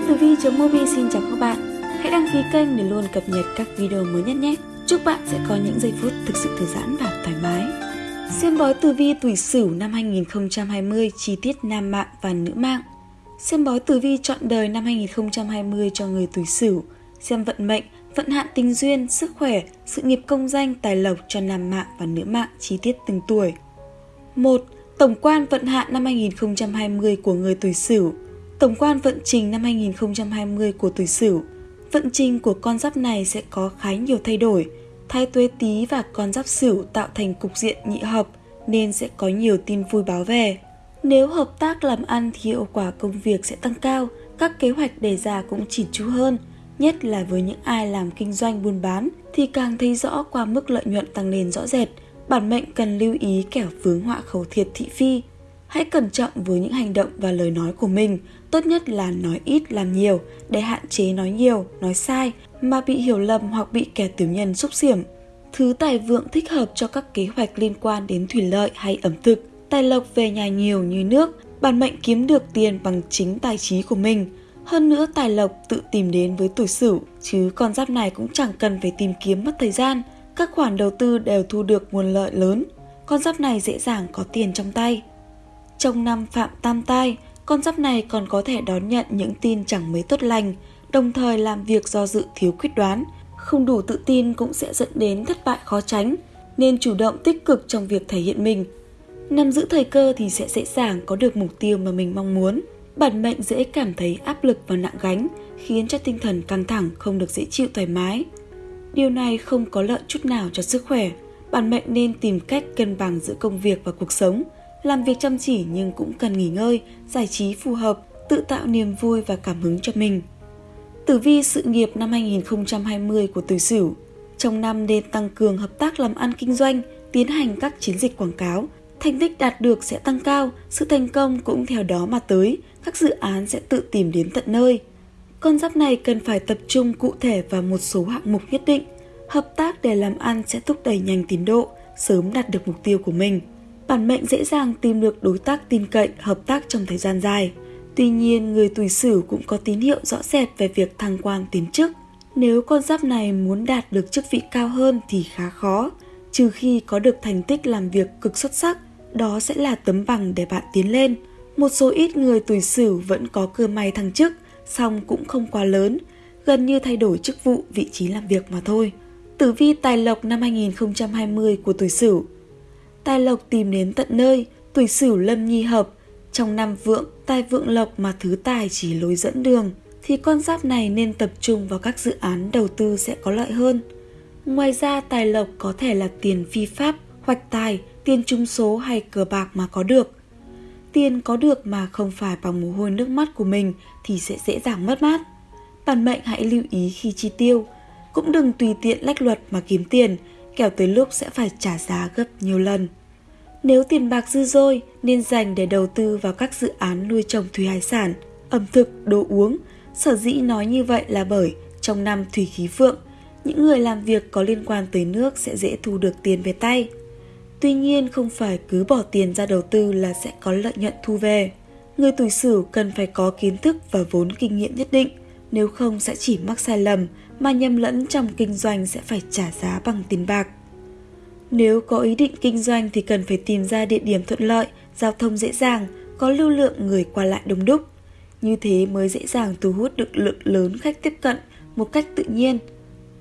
Thiên Tử Vi.mobi xin chào các bạn. Hãy đăng ký kênh để luôn cập nhật các video mới nhất nhé. Chúc bạn sẽ có những giây phút thực sự thư giãn và thoải mái. Xem bói tử vi tuổi Sửu năm 2020 chi tiết nam mạng và nữ mạng. Xem bói tử vi chọn đời năm 2020 cho người tuổi Sửu, xem vận mệnh, vận hạn tình duyên, sức khỏe, sự nghiệp công danh, tài lộc cho nam mạng và nữ mạng chi tiết từng tuổi. 1. Tổng quan vận hạn năm 2020 của người tuổi Sửu. Tổng quan vận trình năm 2020 của tuổi Sửu. Vận trình của con giáp này sẽ có khá nhiều thay đổi. Thái tuế tý và con giáp Sửu tạo thành cục diện nhị hợp nên sẽ có nhiều tin vui báo về. Nếu hợp tác làm ăn thì hiệu quả công việc sẽ tăng cao, các kế hoạch đề ra cũng chỉn chu hơn, nhất là với những ai làm kinh doanh buôn bán thì càng thấy rõ qua mức lợi nhuận tăng lên rõ rệt. Bản mệnh cần lưu ý kẻo vướng họa khẩu thiệt thị phi. Hãy cẩn trọng với những hành động và lời nói của mình, tốt nhất là nói ít làm nhiều để hạn chế nói nhiều, nói sai mà bị hiểu lầm hoặc bị kẻ tiểu nhân xúc xiểm. Thứ tài vượng thích hợp cho các kế hoạch liên quan đến thủy lợi hay ẩm thực, tài lộc về nhà nhiều như nước, bản mệnh kiếm được tiền bằng chính tài trí của mình. Hơn nữa tài lộc tự tìm đến với tuổi sửu, chứ con giáp này cũng chẳng cần phải tìm kiếm mất thời gian. Các khoản đầu tư đều thu được nguồn lợi lớn, con giáp này dễ dàng có tiền trong tay. Trong năm phạm tam tai, con giáp này còn có thể đón nhận những tin chẳng mấy tốt lành, đồng thời làm việc do dự thiếu quyết đoán, không đủ tự tin cũng sẽ dẫn đến thất bại khó tránh, nên chủ động tích cực trong việc thể hiện mình. Nắm giữ thời cơ thì sẽ dễ dàng có được mục tiêu mà mình mong muốn. Bản mệnh dễ cảm thấy áp lực và nặng gánh, khiến cho tinh thần căng thẳng không được dễ chịu thoải mái. Điều này không có lợi chút nào cho sức khỏe. Bản mệnh nên tìm cách cân bằng giữa công việc và cuộc sống, làm việc chăm chỉ nhưng cũng cần nghỉ ngơi, giải trí phù hợp, tự tạo niềm vui và cảm hứng cho mình. Tử vi sự nghiệp năm 2020 của Tử Sửu Trong năm nên tăng cường hợp tác làm ăn kinh doanh, tiến hành các chiến dịch quảng cáo, thành tích đạt được sẽ tăng cao, sự thành công cũng theo đó mà tới, các dự án sẽ tự tìm đến tận nơi. Con giáp này cần phải tập trung cụ thể vào một số hạng mục nhất định. Hợp tác để làm ăn sẽ thúc đẩy nhanh tiến độ, sớm đạt được mục tiêu của mình. Bản mệnh dễ dàng tìm được đối tác tin cậy, hợp tác trong thời gian dài. Tuy nhiên, người tuổi sửu cũng có tín hiệu rõ rệt về việc thăng quan tiến chức. Nếu con giáp này muốn đạt được chức vị cao hơn thì khá khó, trừ khi có được thành tích làm việc cực xuất sắc, đó sẽ là tấm bằng để bạn tiến lên. Một số ít người tuổi sửu vẫn có cơ may thăng chức, song cũng không quá lớn, gần như thay đổi chức vụ, vị trí làm việc mà thôi. Tử vi tài lộc năm 2020 của tuổi Sửu. Tài lộc tìm đến tận nơi, tuổi Sửu lâm nhi hợp, trong năm vượng, tài vượng lộc mà thứ tài chỉ lối dẫn đường thì con giáp này nên tập trung vào các dự án đầu tư sẽ có lợi hơn. Ngoài ra tài lộc có thể là tiền phi pháp, hoạch tài, tiền trung số hay cờ bạc mà có được. Tiền có được mà không phải bằng mồ hôi nước mắt của mình thì sẽ dễ dàng mất mát. Bản mệnh hãy lưu ý khi chi tiêu, cũng đừng tùy tiện lách luật mà kiếm tiền, kẻo tới lúc sẽ phải trả giá gấp nhiều lần. Nếu tiền bạc dư dôi nên dành để đầu tư vào các dự án nuôi trồng thủy hải sản, ẩm thực, đồ uống. Sở dĩ nói như vậy là bởi trong năm thủy khí vượng, những người làm việc có liên quan tới nước sẽ dễ thu được tiền về tay. Tuy nhiên không phải cứ bỏ tiền ra đầu tư là sẽ có lợi nhuận thu về. Người tuổi sửu cần phải có kiến thức và vốn kinh nghiệm nhất định, nếu không sẽ chỉ mắc sai lầm mà nhầm lẫn trong kinh doanh sẽ phải trả giá bằng tiền bạc. Nếu có ý định kinh doanh thì cần phải tìm ra địa điểm thuận lợi, giao thông dễ dàng, có lưu lượng người qua lại đông đúc. Như thế mới dễ dàng thu hút được lượng lớn khách tiếp cận một cách tự nhiên.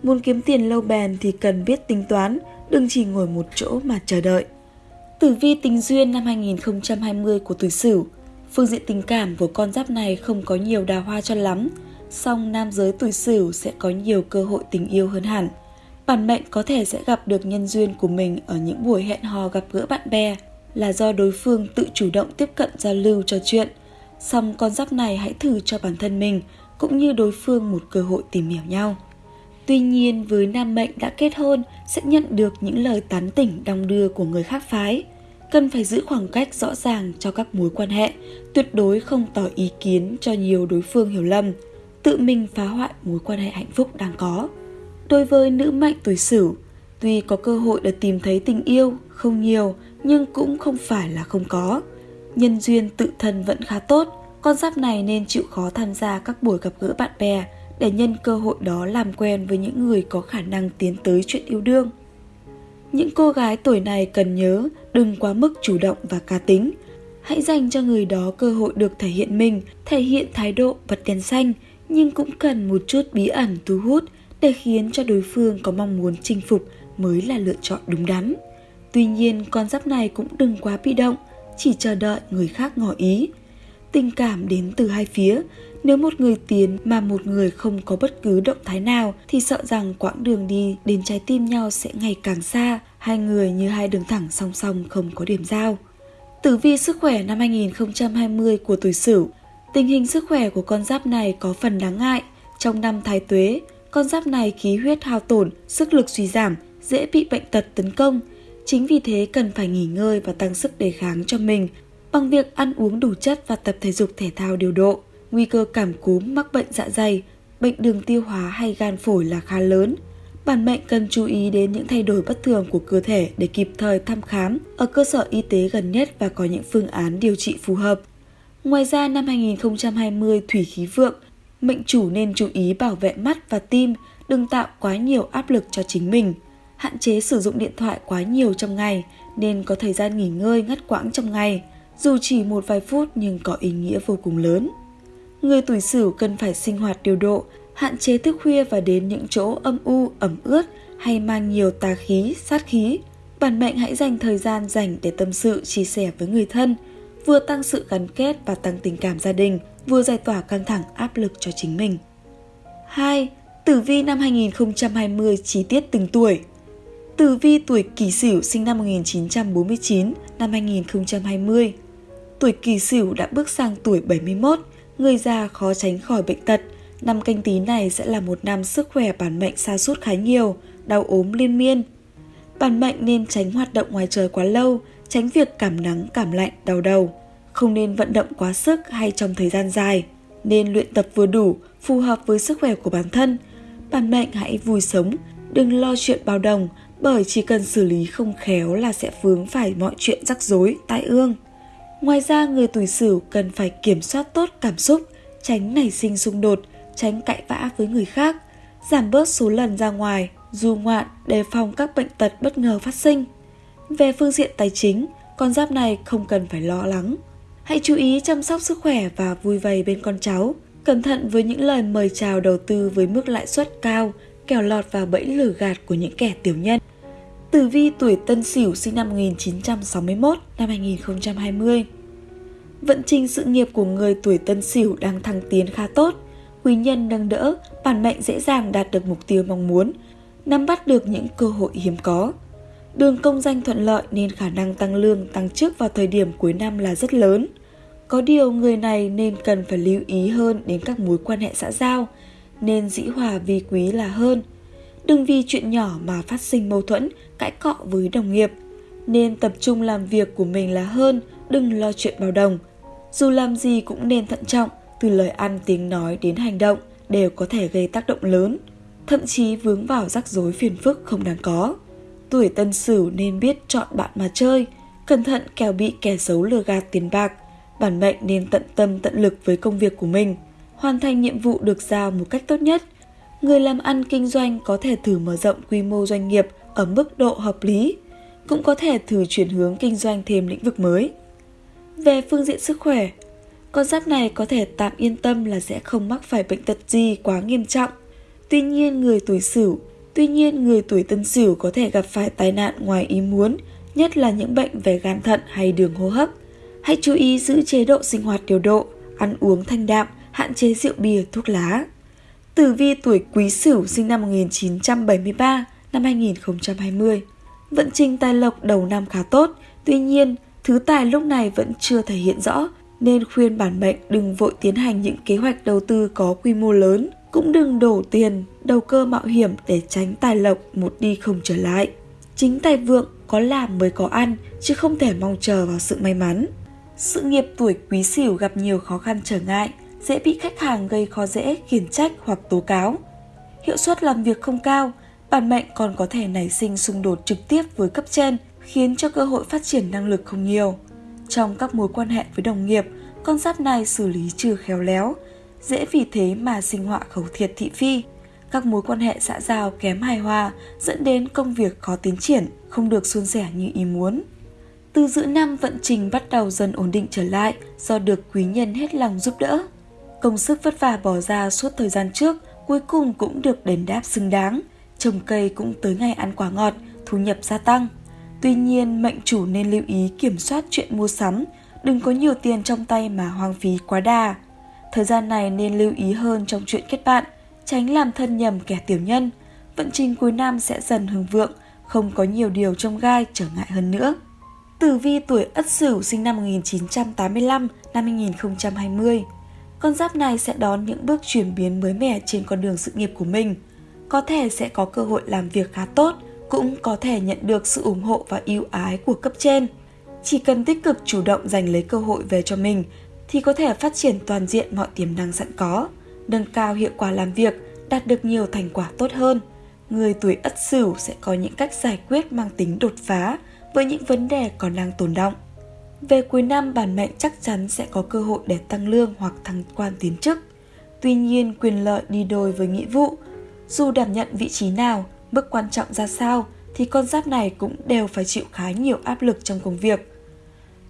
Muốn kiếm tiền lâu bền thì cần biết tính toán, đừng chỉ ngồi một chỗ mà chờ đợi. Tử vi tình duyên năm 2020 của tuổi Sửu Phương diện tình cảm của con giáp này không có nhiều đào hoa cho lắm, song nam giới tuổi Sửu sẽ có nhiều cơ hội tình yêu hơn hẳn. Bản mệnh có thể sẽ gặp được nhân duyên của mình ở những buổi hẹn hò gặp gỡ bạn bè là do đối phương tự chủ động tiếp cận giao lưu trò chuyện. Song con giáp này hãy thử cho bản thân mình cũng như đối phương một cơ hội tìm hiểu nhau. Tuy nhiên với nam mệnh đã kết hôn sẽ nhận được những lời tán tỉnh đong đưa của người khác phái. Cần phải giữ khoảng cách rõ ràng cho các mối quan hệ, tuyệt đối không tỏ ý kiến cho nhiều đối phương hiểu lầm, tự mình phá hoại mối quan hệ hạnh phúc đang có. Đối với nữ mệnh tuổi Sửu, tuy có cơ hội để tìm thấy tình yêu không nhiều nhưng cũng không phải là không có. Nhân duyên tự thân vẫn khá tốt, Con giáp này nên chịu khó tham gia các buổi gặp gỡ bạn bè để nhân cơ hội đó làm quen với những người có khả năng tiến tới chuyện yêu đương. Những cô gái tuổi này cần nhớ đừng quá mức chủ động và cá tính. Hãy dành cho người đó cơ hội được thể hiện mình, thể hiện thái độ vật đèn xanh, nhưng cũng cần một chút bí ẩn thu hút để khiến cho đối phương có mong muốn chinh phục mới là lựa chọn đúng đắn. Tuy nhiên, con giáp này cũng đừng quá bị động, chỉ chờ đợi người khác ngỏ ý. Tình cảm đến từ hai phía, nếu một người tiến mà một người không có bất cứ động thái nào thì sợ rằng quãng đường đi đến trái tim nhau sẽ ngày càng xa, hai người như hai đường thẳng song song không có điểm giao. Tử vi sức khỏe năm 2020 của tuổi Sửu Tình hình sức khỏe của con giáp này có phần đáng ngại. Trong năm thái tuế, con giáp này khí huyết hao tổn, sức lực suy giảm, dễ bị bệnh tật tấn công. Chính vì thế cần phải nghỉ ngơi và tăng sức đề kháng cho mình bằng việc ăn uống đủ chất và tập thể dục thể thao điều độ. Nguy cơ cảm cúm, mắc bệnh dạ dày, bệnh đường tiêu hóa hay gan phổi là khá lớn. Bản mệnh cần chú ý đến những thay đổi bất thường của cơ thể để kịp thời thăm khám ở cơ sở y tế gần nhất và có những phương án điều trị phù hợp. Ngoài ra năm 2020 thủy khí vượng, mệnh chủ nên chú ý bảo vệ mắt và tim, đừng tạo quá nhiều áp lực cho chính mình. Hạn chế sử dụng điện thoại quá nhiều trong ngày nên có thời gian nghỉ ngơi ngắt quãng trong ngày, dù chỉ một vài phút nhưng có ý nghĩa vô cùng lớn. Người tuổi Sửu cần phải sinh hoạt điều độ, hạn chế thức khuya và đến những chỗ âm u, ẩm ướt hay mang nhiều tà khí, sát khí. Bản mệnh hãy dành thời gian dành để tâm sự, chia sẻ với người thân, vừa tăng sự gắn kết và tăng tình cảm gia đình, vừa giải tỏa căng thẳng áp lực cho chính mình. 2. Tử vi năm 2020 chi tiết từng tuổi Tử vi tuổi Kỷ Sửu sinh năm 1949 năm 2020 Tuổi Kỷ Sửu đã bước sang tuổi 71, người già khó tránh khỏi bệnh tật. Năm canh tí này sẽ là một năm sức khỏe bản mệnh sa sút khá nhiều, đau ốm liên miên. Bản mệnh nên tránh hoạt động ngoài trời quá lâu, tránh việc cảm nắng, cảm lạnh, đau đầu. Không nên vận động quá sức hay trong thời gian dài. Nên luyện tập vừa đủ, phù hợp với sức khỏe của bản thân. Bản mệnh hãy vui sống, đừng lo chuyện bao đồng, bởi chỉ cần xử lý không khéo là sẽ vướng phải mọi chuyện rắc rối, tai ương. Ngoài ra, người tuổi sửu cần phải kiểm soát tốt cảm xúc, tránh nảy sinh xung đột, tránh cãi vã với người khác, giảm bớt số lần ra ngoài, du ngoạn, đề phòng các bệnh tật bất ngờ phát sinh. Về phương diện tài chính, con giáp này không cần phải lo lắng. Hãy chú ý chăm sóc sức khỏe và vui vầy bên con cháu. Cẩn thận với những lời mời chào đầu tư với mức lãi suất cao, kẻo lọt vào bẫy lừa gạt của những kẻ tiểu nhân. Tử vi tuổi Tân Sửu sinh năm 1961 năm 2020. Vận trình sự nghiệp của người tuổi Tân Sửu đang thăng tiến khá tốt. Quý nhân nâng đỡ, bản mệnh dễ dàng đạt được mục tiêu mong muốn, nắm bắt được những cơ hội hiếm có. Đường công danh thuận lợi nên khả năng tăng lương, tăng chức vào thời điểm cuối năm là rất lớn. Có điều người này nên cần phải lưu ý hơn đến các mối quan hệ xã giao, nên dĩ hòa vi quý là hơn. Đừng vì chuyện nhỏ mà phát sinh mâu thuẫn, cãi cọ với đồng nghiệp. Nên tập trung làm việc của mình là hơn, đừng lo chuyện bao đồng. Dù làm gì cũng nên thận trọng, từ lời ăn tiếng nói đến hành động đều có thể gây tác động lớn, thậm chí vướng vào rắc rối phiền phức không đáng có. Tuổi tân sửu nên biết chọn bạn mà chơi, cẩn thận kẻo bị kẻ xấu lừa gạt tiền bạc. Bản mệnh nên tận tâm tận lực với công việc của mình, hoàn thành nhiệm vụ được giao một cách tốt nhất. Người làm ăn kinh doanh có thể thử mở rộng quy mô doanh nghiệp ở mức độ hợp lý, cũng có thể thử chuyển hướng kinh doanh thêm lĩnh vực mới. Về phương diện sức khỏe, con giáp này có thể tạm yên tâm là sẽ không mắc phải bệnh tật gì quá nghiêm trọng. Tuy nhiên người tuổi Sửu Tuy nhiên, người tuổi tân sửu có thể gặp phải tai nạn ngoài ý muốn, nhất là những bệnh về gan thận hay đường hô hấp. Hãy chú ý giữ chế độ sinh hoạt điều độ, ăn uống thanh đạm, hạn chế rượu bia, thuốc lá. Tử vi tuổi Quý Sửu sinh năm 1973, năm 2020. Vận trình tài lộc đầu năm khá tốt, tuy nhiên, thứ tài lúc này vẫn chưa thể hiện rõ, nên khuyên bản mệnh đừng vội tiến hành những kế hoạch đầu tư có quy mô lớn cũng đừng đổ tiền, đầu cơ mạo hiểm để tránh tài lộc một đi không trở lại. Chính tài vượng có làm mới có ăn, chứ không thể mong chờ vào sự may mắn. Sự nghiệp tuổi quý sửu gặp nhiều khó khăn trở ngại, dễ bị khách hàng gây khó dễ, khiển trách hoặc tố cáo. Hiệu suất làm việc không cao, bản mệnh còn có thể nảy sinh xung đột trực tiếp với cấp trên, khiến cho cơ hội phát triển năng lực không nhiều. Trong các mối quan hệ với đồng nghiệp, con giáp này xử lý chưa khéo léo, dễ vì thế mà sinh họa khẩu thiệt thị phi. Các mối quan hệ xã giao kém hài hòa dẫn đến công việc khó tiến triển, không được suôn sẻ như ý muốn. Từ giữa năm vận trình bắt đầu dần ổn định trở lại do được quý nhân hết lòng giúp đỡ. Công sức vất vả bỏ ra suốt thời gian trước cuối cùng cũng được đền đáp xứng đáng. Trồng cây cũng tới ngày ăn quả ngọt, thu nhập gia tăng. Tuy nhiên, mệnh chủ nên lưu ý kiểm soát chuyện mua sắm, đừng có nhiều tiền trong tay mà hoang phí quá đà. Thời gian này nên lưu ý hơn trong chuyện kết bạn, tránh làm thân nhầm kẻ tiểu nhân. Vận trình cuối năm sẽ dần hưng vượng, không có nhiều điều trong gai trở ngại hơn nữa. Tử vi tuổi Ất Sửu sinh năm 1985 năm 2020. Con giáp này sẽ đón những bước chuyển biến mới mẻ trên con đường sự nghiệp của mình. Có thể sẽ có cơ hội làm việc khá tốt, cũng có thể nhận được sự ủng hộ và yêu ái của cấp trên. Chỉ cần tích cực chủ động giành lấy cơ hội về cho mình thì có thể phát triển toàn diện mọi tiềm năng sẵn có, nâng cao hiệu quả làm việc, đạt được nhiều thành quả tốt hơn. Người tuổi Ất Sửu sẽ có những cách giải quyết mang tính đột phá với những vấn đề còn đang tồn động. Về cuối năm, bản mệnh chắc chắn sẽ có cơ hội để tăng lương hoặc thăng quan tiến chức. Tuy nhiên, quyền lợi đi đôi với nghĩa vụ. Dù đảm nhận vị trí nào, mức quan trọng ra sao, thì con giáp này cũng đều phải chịu khá nhiều áp lực trong công việc.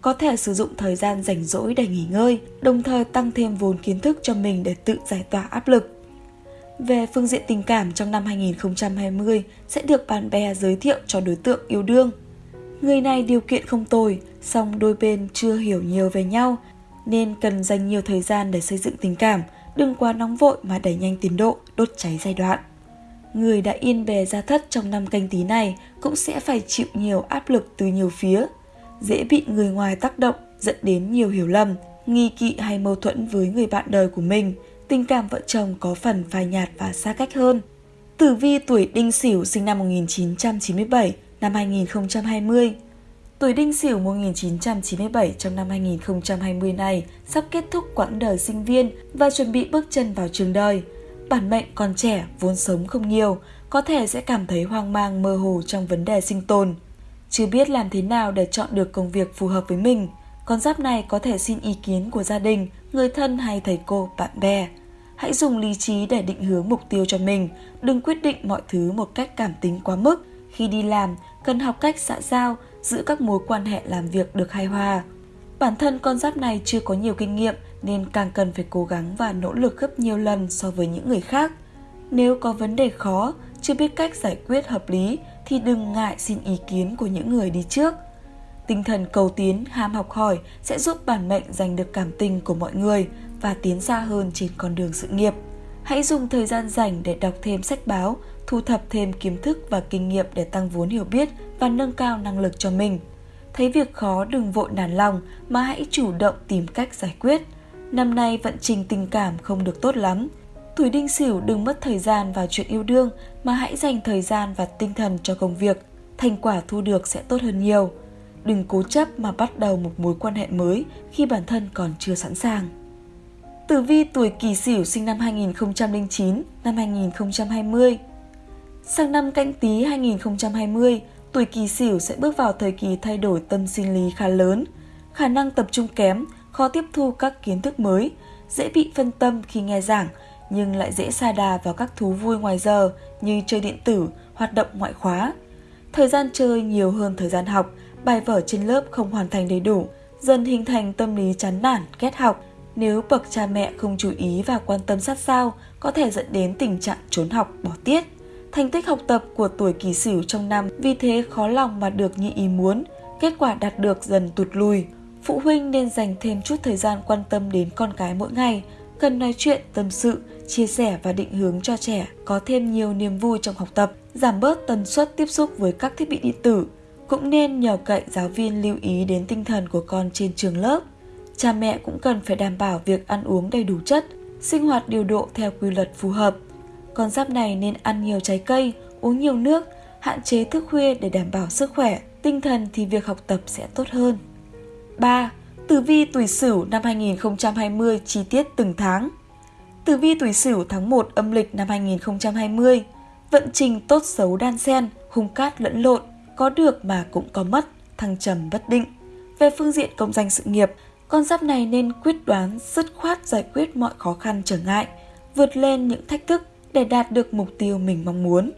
Có thể sử dụng thời gian rảnh rỗi để nghỉ ngơi, đồng thời tăng thêm vốn kiến thức cho mình để tự giải tỏa áp lực. Về phương diện tình cảm trong năm 2020 sẽ được bạn bè giới thiệu cho đối tượng yêu đương. Người này điều kiện không tồi, song đôi bên chưa hiểu nhiều về nhau, nên cần dành nhiều thời gian để xây dựng tình cảm, đừng quá nóng vội mà đẩy nhanh tiến độ, đốt cháy giai đoạn. Người đã yên bề gia thất trong năm canh tí này cũng sẽ phải chịu nhiều áp lực từ nhiều phía, dễ bị người ngoài tác động dẫn đến nhiều hiểu lầm, nghi kỵ hay mâu thuẫn với người bạn đời của mình, tình cảm vợ chồng có phần phai nhạt và xa cách hơn. Tử vi tuổi Đinh Sửu sinh năm 1997, năm 2020 Tuổi Đinh Sửu 1997 trong năm 2020 này sắp kết thúc quãng đời sinh viên và chuẩn bị bước chân vào trường đời. Bản mệnh còn trẻ, vốn sống không nhiều, có thể sẽ cảm thấy hoang mang mơ hồ trong vấn đề sinh tồn. Chưa biết làm thế nào để chọn được công việc phù hợp với mình, con giáp này có thể xin ý kiến của gia đình, người thân hay thầy cô, bạn bè. Hãy dùng lý trí để định hướng mục tiêu cho mình, đừng quyết định mọi thứ một cách cảm tính quá mức. Khi đi làm, cần học cách xã giao, giữ các mối quan hệ làm việc được hài hòa. Bản thân con giáp này chưa có nhiều kinh nghiệm nên càng cần phải cố gắng và nỗ lực gấp nhiều lần so với những người khác. Nếu có vấn đề khó, chưa biết cách giải quyết hợp lý thì đừng ngại xin ý kiến của những người đi trước. Tinh thần cầu tiến, ham học hỏi sẽ giúp bản mệnh giành được cảm tình của mọi người và tiến xa hơn trên con đường sự nghiệp. Hãy dùng thời gian rảnh để đọc thêm sách báo, thu thập thêm kiến thức và kinh nghiệm để tăng vốn hiểu biết và nâng cao năng lực cho mình. Thấy việc khó đừng vội nản lòng mà hãy chủ động tìm cách giải quyết. Năm nay vận trình tình cảm không được tốt lắm. Tuổi đinh sửu đừng mất thời gian vào chuyện yêu đương mà hãy dành thời gian và tinh thần cho công việc. Thành quả thu được sẽ tốt hơn nhiều. Đừng cố chấp mà bắt đầu một mối quan hệ mới khi bản thân còn chưa sẵn sàng. Tử vi tuổi Kỷ Sửu sinh năm 2009, năm 2020. Sang năm Canh Tý 2020, tuổi kỳ Sửu sẽ bước vào thời kỳ thay đổi tâm sinh lý khá lớn, khả năng tập trung kém, khó tiếp thu các kiến thức mới, dễ bị phân tâm khi nghe giảng, nhưng lại dễ xa đà vào các thú vui ngoài giờ như chơi điện tử, hoạt động ngoại khóa. Thời gian chơi nhiều hơn thời gian học, bài vở trên lớp không hoàn thành đầy đủ, dần hình thành tâm lý chán nản, ghét học, nếu bậc cha mẹ không chú ý và quan tâm sát sao, có thể dẫn đến tình trạng trốn học, bỏ tiết. Thành tích học tập của tuổi kỳ sửu trong năm vì thế khó lòng mà được như ý muốn, kết quả đạt được dần tụt lùi. Phụ huynh nên dành thêm chút thời gian quan tâm đến con cái mỗi ngày, cần nói chuyện, tâm sự, chia sẻ và định hướng cho trẻ có thêm nhiều niềm vui trong học tập, giảm bớt tần suất tiếp xúc với các thiết bị điện tử. Cũng nên nhờ cậy giáo viên lưu ý đến tinh thần của con trên trường lớp cha mẹ cũng cần phải đảm bảo việc ăn uống đầy đủ chất, sinh hoạt điều độ theo quy luật phù hợp. Con giáp này nên ăn nhiều trái cây, uống nhiều nước, hạn chế thức khuya để đảm bảo sức khỏe, tinh thần thì việc học tập sẽ tốt hơn. 3. Tử vi tuổi Sửu năm 2020 chi tiết từng tháng. Tử vi tuổi Sửu tháng 1 âm lịch năm 2020, vận trình tốt xấu đan xen, hung cát lẫn lộn, có được mà cũng có mất, thăng trầm bất định. Về phương diện công danh sự nghiệp, con giáp này nên quyết đoán, dứt khoát giải quyết mọi khó khăn trở ngại, vượt lên những thách thức để đạt được mục tiêu mình mong muốn.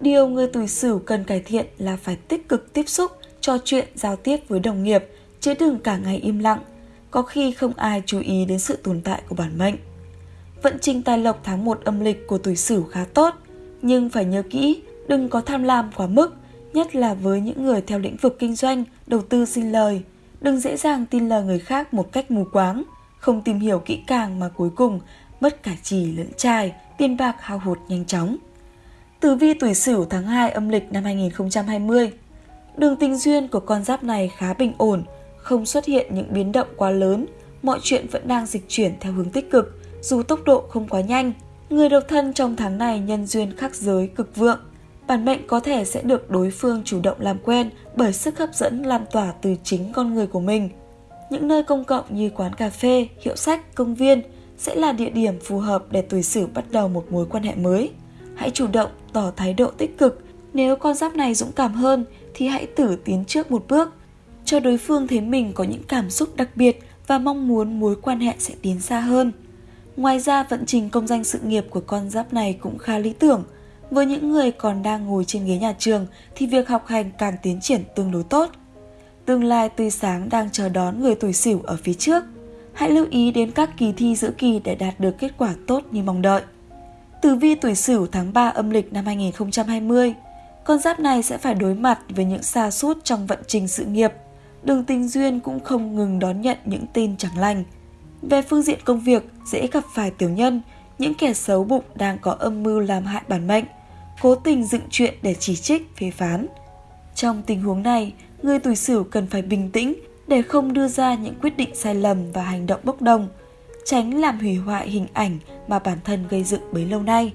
Điều người tuổi sửu cần cải thiện là phải tích cực tiếp xúc, trò chuyện, giao tiếp với đồng nghiệp, chứ đừng cả ngày im lặng. Có khi không ai chú ý đến sự tồn tại của bản mệnh. Vận trình tài lộc tháng 1 âm lịch của tuổi sửu khá tốt, nhưng phải nhớ kỹ, đừng có tham lam quá mức, nhất là với những người theo lĩnh vực kinh doanh, đầu tư sinh lời. Đừng dễ dàng tin lời người khác một cách mù quáng, không tìm hiểu kỹ càng mà cuối cùng mất cả trì lẫn trai, tiền bạc hao hụt nhanh chóng. Tử vi tuổi Sửu tháng 2 âm lịch năm 2020. Đường tình duyên của con giáp này khá bình ổn, không xuất hiện những biến động quá lớn, mọi chuyện vẫn đang dịch chuyển theo hướng tích cực, dù tốc độ không quá nhanh. Người độc thân trong tháng này nhân duyên khắc giới cực vượng, bản mệnh có thể sẽ được đối phương chủ động làm quen bởi sức hấp dẫn lan tỏa từ chính con người của mình. Những nơi công cộng như quán cà phê, hiệu sách, công viên sẽ là địa điểm phù hợp để tuổi Sửu bắt đầu một mối quan hệ mới. Hãy chủ động tỏ thái độ tích cực, nếu con giáp này dũng cảm hơn thì hãy thử tiến trước một bước, cho đối phương thấy mình có những cảm xúc đặc biệt và mong muốn mối quan hệ sẽ tiến xa hơn. Ngoài ra vận trình công danh sự nghiệp của con giáp này cũng khá lý tưởng. Với những người còn đang ngồi trên ghế nhà trường thì việc học hành càng tiến triển tương đối tốt. Tương lai tươi sáng đang chờ đón người tuổi Sửu ở phía trước. Hãy lưu ý đến các kỳ thi giữa kỳ để đạt được kết quả tốt như mong đợi. Tử vi tuổi Sửu tháng 3 âm lịch năm 2020. Con giáp này sẽ phải đối mặt với những xa sút trong vận trình sự nghiệp. Đường tình duyên cũng không ngừng đón nhận những tin chẳng lành. Về phương diện công việc, dễ gặp phải tiểu nhân, những kẻ xấu bụng đang có âm mưu làm hại bản mệnh, cố tình dựng chuyện để chỉ trích, phê phán. Trong tình huống này, người tuổi Sửu cần phải bình tĩnh để không đưa ra những quyết định sai lầm và hành động bốc đồng, tránh làm hủy hoại hình ảnh mà bản thân gây dựng bấy lâu nay.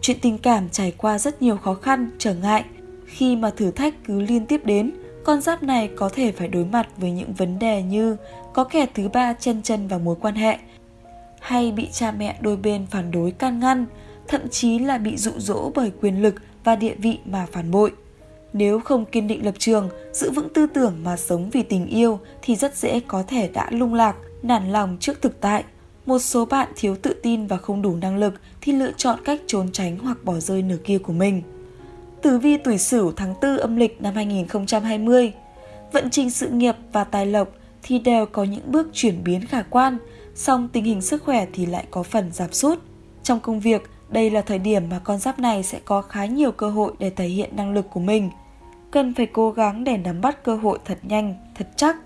Chuyện tình cảm trải qua rất nhiều khó khăn, trở ngại. Khi mà thử thách cứ liên tiếp đến, con giáp này có thể phải đối mặt với những vấn đề như có kẻ thứ ba chân chân vào mối quan hệ, hay bị cha mẹ đôi bên phản đối can ngăn, thậm chí là bị dụ dỗ bởi quyền lực và địa vị mà phản bội. Nếu không kiên định lập trường, giữ vững tư tưởng mà sống vì tình yêu thì rất dễ có thể đã lung lạc, nản lòng trước thực tại. Một số bạn thiếu tự tin và không đủ năng lực thì lựa chọn cách trốn tránh hoặc bỏ rơi nửa kia của mình. Tử vi tuổi Sửu tháng 4 âm lịch năm 2020. Vận trình sự nghiệp và tài lộc thì đều có những bước chuyển biến khả quan, song tình hình sức khỏe thì lại có phần giảm sút. Trong công việc, đây là thời điểm mà con giáp này sẽ có khá nhiều cơ hội để thể hiện năng lực của mình. Cần phải cố gắng để nắm bắt cơ hội thật nhanh, thật chắc.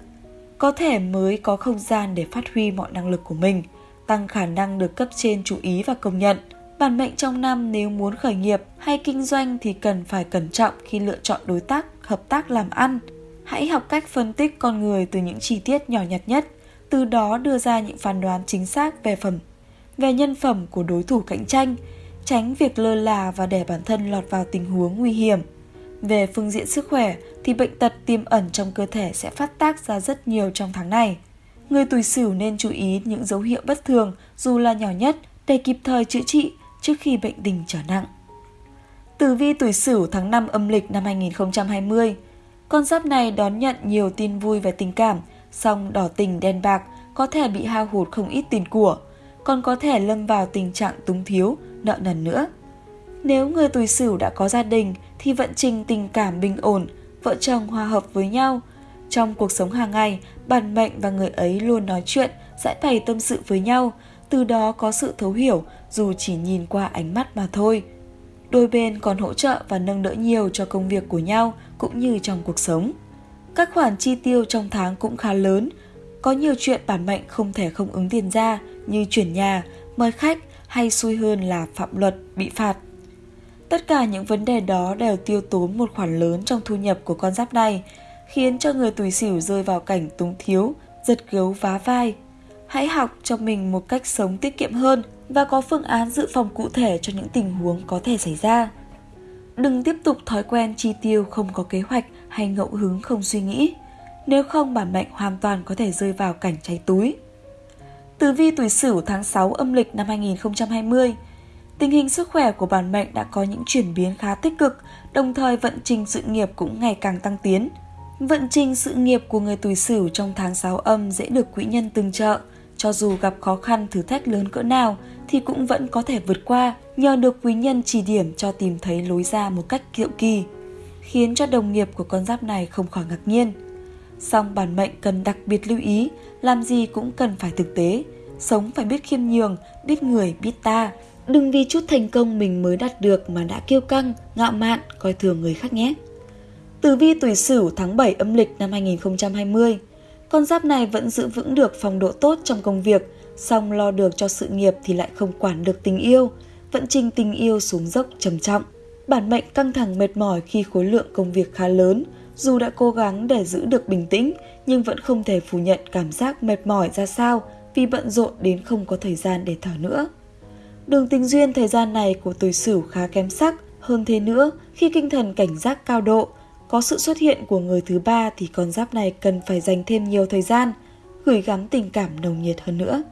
Có thể mới có không gian để phát huy mọi năng lực của mình, tăng khả năng được cấp trên chú ý và công nhận. Bản mệnh trong năm nếu muốn khởi nghiệp hay kinh doanh thì cần phải cẩn trọng khi lựa chọn đối tác, hợp tác làm ăn. Hãy học cách phân tích con người từ những chi tiết nhỏ nhặt nhất, từ đó đưa ra những phán đoán chính xác về phẩm về nhân phẩm của đối thủ cạnh tranh, tránh việc lơ là và để bản thân lọt vào tình huống nguy hiểm. Về phương diện sức khỏe thì bệnh tật tiềm ẩn trong cơ thể sẽ phát tác ra rất nhiều trong tháng này. Người tuổi Sửu nên chú ý những dấu hiệu bất thường dù là nhỏ nhất để kịp thời chữa trị trước khi bệnh tình trở nặng. Tử vi tuổi Sửu tháng 5 âm lịch năm 2020. Con giáp này đón nhận nhiều tin vui về tình cảm, song đỏ tình đen bạc có thể bị hao hụt không ít tiền của còn có thể lâm vào tình trạng túng thiếu, nợ nần nữa. Nếu người tuổi sửu đã có gia đình thì vận trình tình cảm bình ổn, vợ chồng hòa hợp với nhau. Trong cuộc sống hàng ngày, bản mệnh và người ấy luôn nói chuyện, giải bày tâm sự với nhau, từ đó có sự thấu hiểu dù chỉ nhìn qua ánh mắt mà thôi. Đôi bên còn hỗ trợ và nâng đỡ nhiều cho công việc của nhau cũng như trong cuộc sống. Các khoản chi tiêu trong tháng cũng khá lớn, có nhiều chuyện bản mệnh không thể không ứng tiền ra như chuyển nhà, mời khách hay xui hơn là phạm luật, bị phạt. Tất cả những vấn đề đó đều tiêu tốn một khoản lớn trong thu nhập của con giáp này, khiến cho người tuổi sửu rơi vào cảnh túng thiếu, giật gấu vá vai. Hãy học cho mình một cách sống tiết kiệm hơn và có phương án dự phòng cụ thể cho những tình huống có thể xảy ra. Đừng tiếp tục thói quen chi tiêu không có kế hoạch hay ngẫu hứng không suy nghĩ. Nếu không bản mệnh hoàn toàn có thể rơi vào cảnh cháy túi. Tử vi tuổi Sửu tháng 6 âm lịch năm 2020. Tình hình sức khỏe của bản mệnh đã có những chuyển biến khá tích cực, đồng thời vận trình sự nghiệp cũng ngày càng tăng tiến. Vận trình sự nghiệp của người tuổi Sửu trong tháng 6 âm dễ được quỹ nhân tương trợ, cho dù gặp khó khăn thử thách lớn cỡ nào thì cũng vẫn có thể vượt qua nhờ được quý nhân chỉ điểm cho tìm thấy lối ra một cách kiệu kỳ, khiến cho đồng nghiệp của con giáp này không khỏi ngạc nhiên. Song bản mệnh cần đặc biệt lưu ý, làm gì cũng cần phải thực tế, sống phải biết khiêm nhường, biết người, biết ta. Đừng vì chút thành công mình mới đạt được mà đã kiêu căng, ngạo mạn, coi thường người khác nhé. Tử vi tuổi Sửu tháng 7 âm lịch năm 2020 Con giáp này vẫn giữ vững được phong độ tốt trong công việc, song lo được cho sự nghiệp thì lại không quản được tình yêu, vận trình tình yêu xuống dốc trầm trọng. Bản mệnh căng thẳng mệt mỏi khi khối lượng công việc khá lớn, dù đã cố gắng để giữ được bình tĩnh nhưng vẫn không thể phủ nhận cảm giác mệt mỏi ra sao vì bận rộn đến không có thời gian để thở nữa. Đường tình duyên thời gian này của tuổi Sửu khá kém sắc, hơn thế nữa khi kinh thần cảnh giác cao độ, có sự xuất hiện của người thứ ba thì con giáp này cần phải dành thêm nhiều thời gian, gửi gắm tình cảm nồng nhiệt hơn nữa.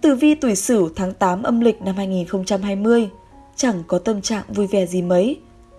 Tử vi tuổi Sửu tháng 8 âm lịch năm 2020 chẳng có tâm trạng vui vẻ gì mấy,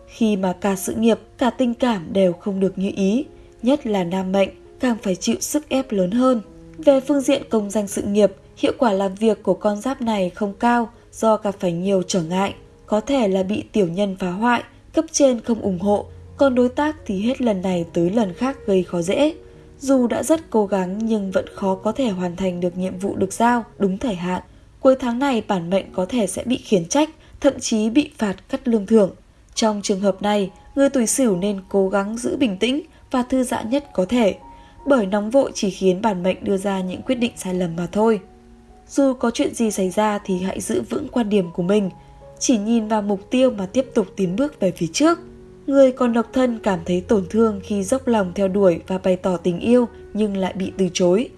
khi mà cả sự nghiệp, cả tình cảm đều không được như ý, nhất là nam mệnh càng phải chịu sức ép lớn hơn. Về phương diện công danh sự nghiệp, hiệu quả làm việc của con giáp này không cao do gặp phải nhiều trở ngại, có thể là bị tiểu nhân phá hoại, cấp trên không ủng hộ, còn đối tác thì hết lần này tới lần khác gây khó dễ. Dù đã rất cố gắng nhưng vẫn khó có thể hoàn thành được nhiệm vụ được giao đúng thời hạn. Cuối tháng này bản mệnh có thể sẽ bị khiển trách, thậm chí bị phạt cắt lương thưởng. Trong trường hợp này, người tuổi sửu nên cố gắng giữ bình tĩnh và thư giãn nhất có thể, bởi nóng vội chỉ khiến bản mệnh đưa ra những quyết định sai lầm mà thôi. Dù có chuyện gì xảy ra thì hãy giữ vững quan điểm của mình, chỉ nhìn vào mục tiêu mà tiếp tục tiến bước về phía trước. Người còn độc thân cảm thấy tổn thương khi dốc lòng theo đuổi và bày tỏ tình yêu nhưng lại bị từ chối.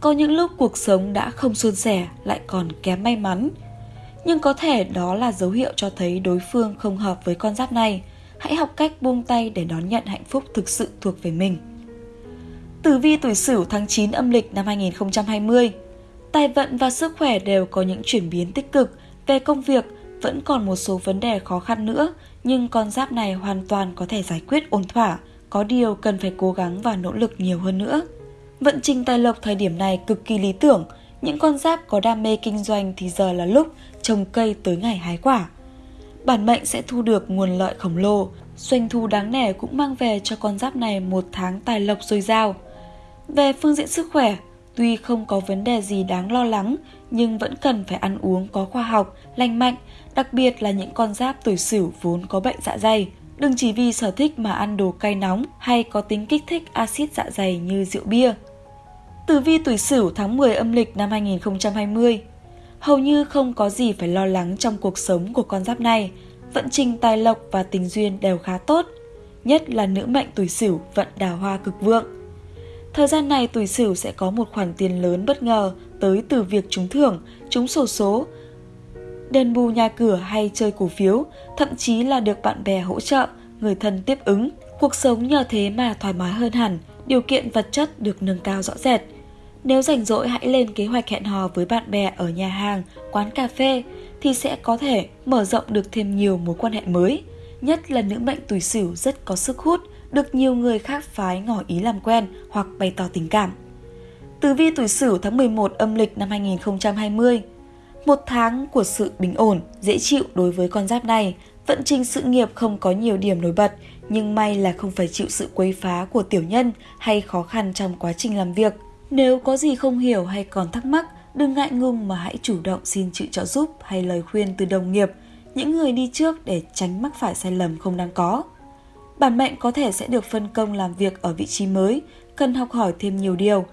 Có những lúc cuộc sống đã không suôn sẻ lại còn kém may mắn, nhưng có thể đó là dấu hiệu cho thấy đối phương không hợp với con giáp này. Hãy học cách buông tay để đón nhận hạnh phúc thực sự thuộc về mình. Tử vi tuổi Sửu tháng 9 âm lịch năm 2020 Tài vận và sức khỏe đều có những chuyển biến tích cực. Về công việc, vẫn còn một số vấn đề khó khăn nữa, nhưng con giáp này hoàn toàn có thể giải quyết ổn thỏa. Có điều cần phải cố gắng và nỗ lực nhiều hơn nữa. Vận trình tài lộc thời điểm này cực kỳ lý tưởng, những con giáp có đam mê kinh doanh thì giờ là lúc trồng cây tới ngày hái quả. Bản mệnh sẽ thu được nguồn lợi khổng lồ, doanh thu đáng nể cũng mang về cho con giáp này một tháng tài lộc dồi dào. Về phương diện sức khỏe, tuy không có vấn đề gì đáng lo lắng nhưng vẫn cần phải ăn uống có khoa học, lành mạnh, đặc biệt là những con giáp tuổi sửu vốn có bệnh dạ dày. Đừng chỉ vì sở thích mà ăn đồ cay nóng hay có tính kích thích axit dạ dày như rượu bia. Tử vi tuổi Sửu tháng 10 âm lịch năm 2020 Hầu như không có gì phải lo lắng trong cuộc sống của con giáp này, vận trình tài lộc và tình duyên đều khá tốt, nhất là nữ mệnh tuổi Sửu vận đào hoa cực vượng. Thời gian này tuổi Sửu sẽ có một khoản tiền lớn bất ngờ tới từ việc trúng thưởng, trúng sổ số, đền bù nhà cửa hay chơi cổ phiếu, thậm chí là được bạn bè hỗ trợ, người thân tiếp ứng. Cuộc sống nhờ thế mà thoải mái hơn hẳn, điều kiện vật chất được nâng cao rõ rệt. Nếu rảnh rỗi hãy lên kế hoạch hẹn hò với bạn bè ở nhà hàng, quán cà phê thì sẽ có thể mở rộng được thêm nhiều mối quan hệ mới. Nhất là nữ mệnh tuổi sửu rất có sức hút, được nhiều người khác phái ngỏ ý làm quen hoặc bày tỏ tình cảm. Tử vi tuổi sửu tháng 11 âm lịch năm 2020 Một tháng của sự bình ổn, dễ chịu đối với con giáp này, vận trình sự nghiệp không có nhiều điểm nổi bật, nhưng may là không phải chịu sự quấy phá của tiểu nhân hay khó khăn trong quá trình làm việc. Nếu có gì không hiểu hay còn thắc mắc, đừng ngại ngùng mà hãy chủ động xin sự trợ giúp hay lời khuyên từ đồng nghiệp, những người đi trước để tránh mắc phải sai lầm không đáng có. Bản mệnh có thể sẽ được phân công làm việc ở vị trí mới, cần học hỏi thêm nhiều điều.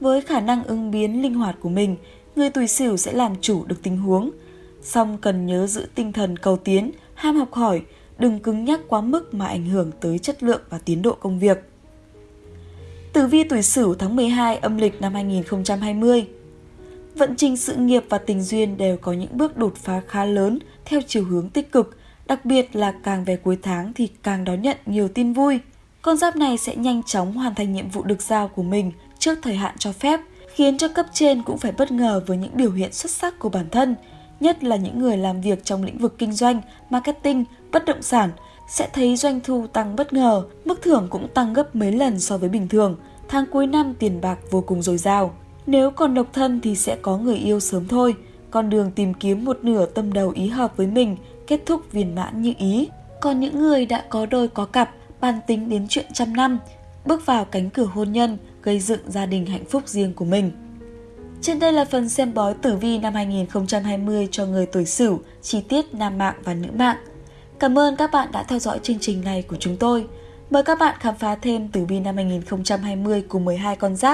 Với khả năng ứng biến linh hoạt của mình, người tuổi sửu sẽ làm chủ được tình huống. Song cần nhớ giữ tinh thần cầu tiến, ham học hỏi, đừng cứng nhắc quá mức mà ảnh hưởng tới chất lượng và tiến độ công việc. Tử vi tuổi Sửu tháng 12 âm lịch năm 2020. Vận trình sự nghiệp và tình duyên đều có những bước đột phá khá lớn theo chiều hướng tích cực, đặc biệt là càng về cuối tháng thì càng đón nhận nhiều tin vui. Con giáp này sẽ nhanh chóng hoàn thành nhiệm vụ được giao của mình trước thời hạn cho phép, khiến cho cấp trên cũng phải bất ngờ với những biểu hiện xuất sắc của bản thân, nhất là những người làm việc trong lĩnh vực kinh doanh, marketing, bất động sản, sẽ thấy doanh thu tăng bất ngờ, mức thưởng cũng tăng gấp mấy lần so với bình thường. Tháng cuối năm tiền bạc vô cùng dồi dào. Nếu còn độc thân thì sẽ có người yêu sớm thôi. Con đường tìm kiếm một nửa tâm đầu ý hợp với mình, kết thúc viên mãn như ý. Còn những người đã có đôi có cặp, bàn tính đến chuyện trăm năm, bước vào cánh cửa hôn nhân, gây dựng gia đình hạnh phúc riêng của mình. Trên đây là phần xem bói tử vi năm 2020 cho người tuổi Sửu, chi tiết nam mạng và nữ mạng. Cảm ơn các bạn đã theo dõi chương trình này của chúng tôi. Mời các bạn khám phá thêm tử vi năm 2020 của 12 con giáp